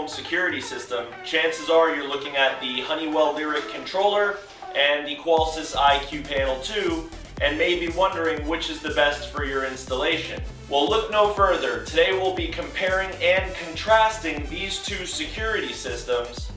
home security system, chances are you're looking at the Honeywell Lyric controller and the Qolsys IQ Panel 2 and may be wondering which is the best for your installation. Well look no further, today we'll be comparing and contrasting these two security systems.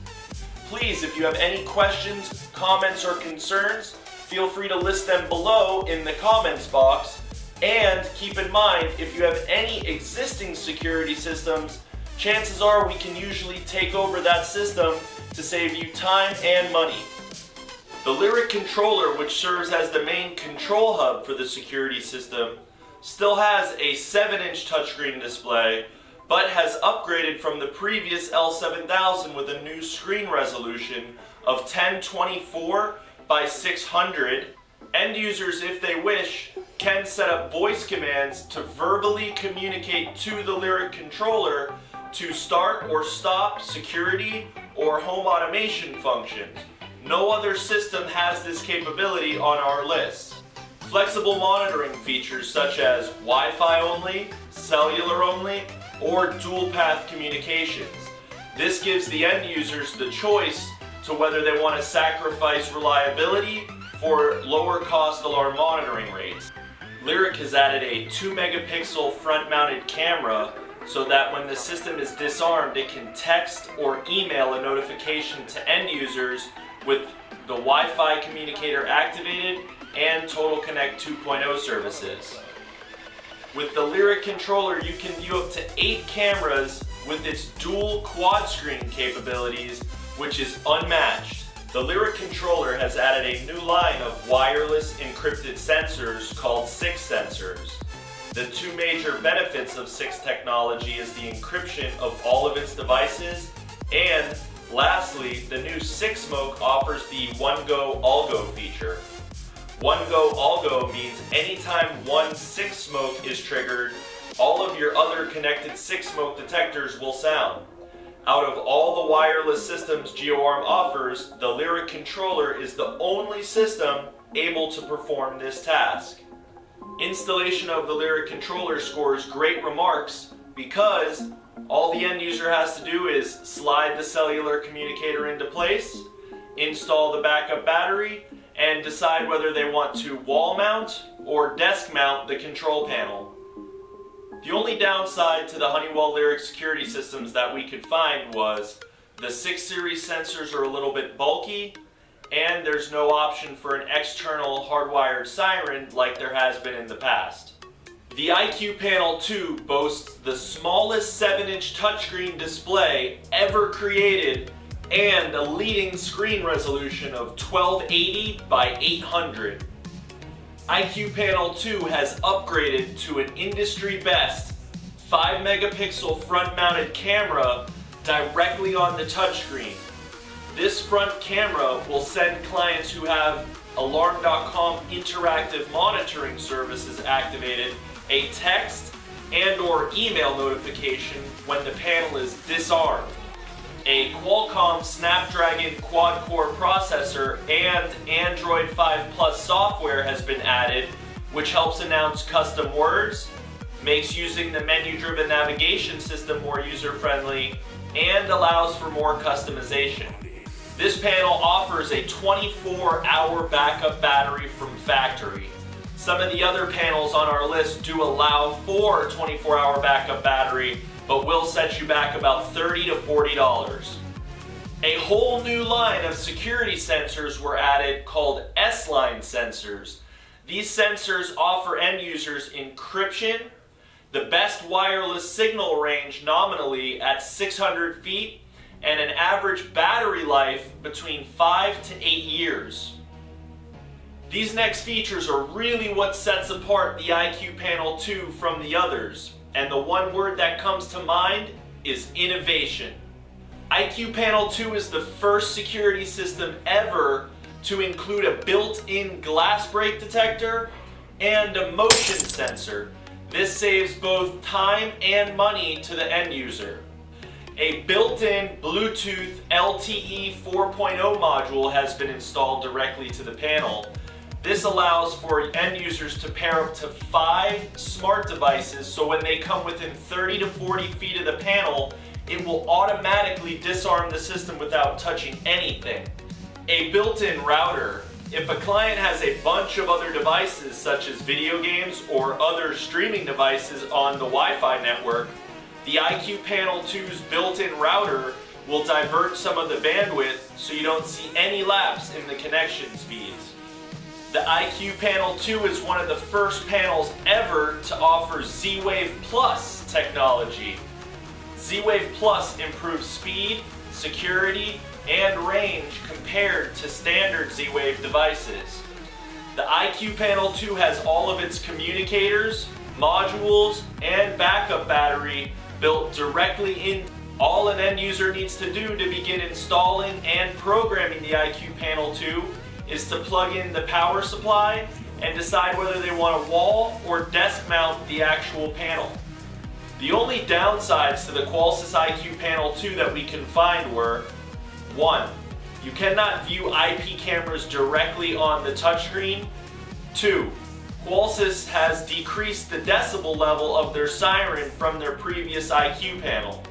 Please, if you have any questions, comments, or concerns, feel free to list them below in the comments box. And keep in mind, if you have any existing security systems, chances are we can usually take over that system to save you time and money. The Lyric controller, which serves as the main control hub for the security system, still has a 7-inch touchscreen display, but has upgraded from the previous L7000 with a new screen resolution of 1024 by 600. End users, if they wish, can set up voice commands to verbally communicate to the Lyric controller to start or stop security or home automation functions. No other system has this capability on our list. Flexible monitoring features such as Wi-Fi only, cellular only, or dual path communications. This gives the end users the choice to whether they want to sacrifice reliability for lower cost alarm monitoring rates. Lyric has added a 2 megapixel front mounted camera so that when the system is disarmed it can text or email a notification to end users with the Wi-Fi communicator activated and Total Connect 2.0 services. With the Lyric controller, you can view up to 8 cameras with its dual quad screen capabilities, which is unmatched. The Lyric controller has added a new line of wireless encrypted sensors called SIX sensors. The two major benefits of SIX technology is the encryption of all of its devices and Lastly, the new SIX Smoke offers the One Go All Go feature. One Go All Go means anytime one SIX Smoke is triggered, all of your other connected SIX Smoke detectors will sound. Out of all the wireless systems GeoArm offers, the Lyric controller is the only system able to perform this task. Installation of the Lyric controller scores great remarks because all the end user has to do is slide the cellular communicator into place, install the backup battery, and decide whether they want to wall mount or desk mount the control panel. The only downside to the Honeywell Lyric security systems that we could find was the 6 series sensors are a little bit bulky and there's no option for an external hardwired siren like there has been in the past. The IQ Panel 2 boasts the smallest 7-inch touchscreen display ever created and a leading screen resolution of 1280 by 800. IQ Panel 2 has upgraded to an industry best 5 megapixel front mounted camera directly on the touchscreen. This front camera will send clients who have Alarm.com interactive monitoring services activated a text and or email notification when the panel is disarmed. A Qualcomm Snapdragon quad-core processor and Android 5 Plus software has been added, which helps announce custom words, makes using the menu-driven navigation system more user-friendly, and allows for more customization. This panel offers a 24-hour backup battery from factory, some of the other panels on our list do allow for 24-hour backup battery, but will set you back about 30 to $40. A whole new line of security sensors were added called S-line sensors. These sensors offer end users encryption, the best wireless signal range nominally at 600 feet, and an average battery life between 5 to 8 years. These next features are really what sets apart the IQ Panel 2 from the others, and the one word that comes to mind is innovation. IQ Panel 2 is the first security system ever to include a built-in glass break detector and a motion sensor. This saves both time and money to the end user. A built-in Bluetooth LTE 4.0 module has been installed directly to the panel, this allows for end users to pair up to five smart devices so when they come within 30 to 40 feet of the panel, it will automatically disarm the system without touching anything. A built-in router if a client has a bunch of other devices such as video games or other streaming devices on the Wi-Fi network, the IQ Panel 2's built-in router will divert some of the bandwidth so you don't see any lapse in the connection speeds. The IQ Panel 2 is one of the first panels ever to offer Z-Wave Plus technology. Z-Wave Plus improves speed, security, and range compared to standard Z-Wave devices. The IQ Panel 2 has all of its communicators, modules, and backup battery built directly in. All an end user needs to do to begin installing and programming the IQ Panel 2 is to plug in the power supply and decide whether they want to wall or desk mount the actual panel. The only downsides to the Qolsys IQ Panel 2 that we can find were 1. You cannot view IP cameras directly on the touchscreen. 2. Qolsys has decreased the decibel level of their siren from their previous IQ panel.